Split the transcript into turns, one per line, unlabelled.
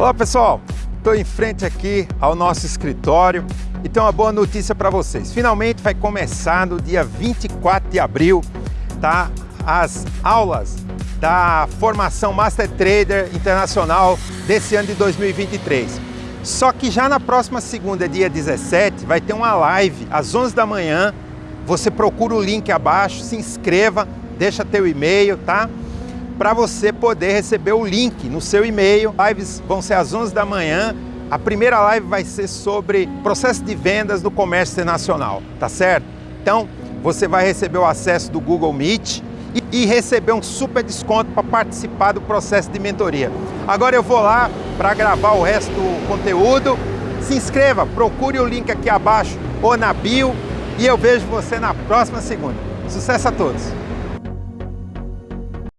Olá pessoal, estou em frente aqui ao nosso escritório e tenho uma boa notícia para vocês. Finalmente vai começar no dia 24 de abril, tá? As aulas da formação Master Trader Internacional desse ano de 2023. Só que já na próxima segunda, dia 17, vai ter uma live às 11 da manhã. Você procura o link abaixo, se inscreva, deixa teu e-mail, tá? Para você poder receber o link no seu e-mail. Lives vão ser às 11 da manhã. A primeira live vai ser sobre processo de vendas no comércio internacional, tá certo? Então, você vai receber o acesso do Google Meet e, receber um super desconto para participar do processo de mentoria. Agora eu vou lá para gravar o resto do conteúdo. Se inscreva, procure o link aqui abaixo ou na bio e eu vejo você na próxima segunda. Sucesso a todos!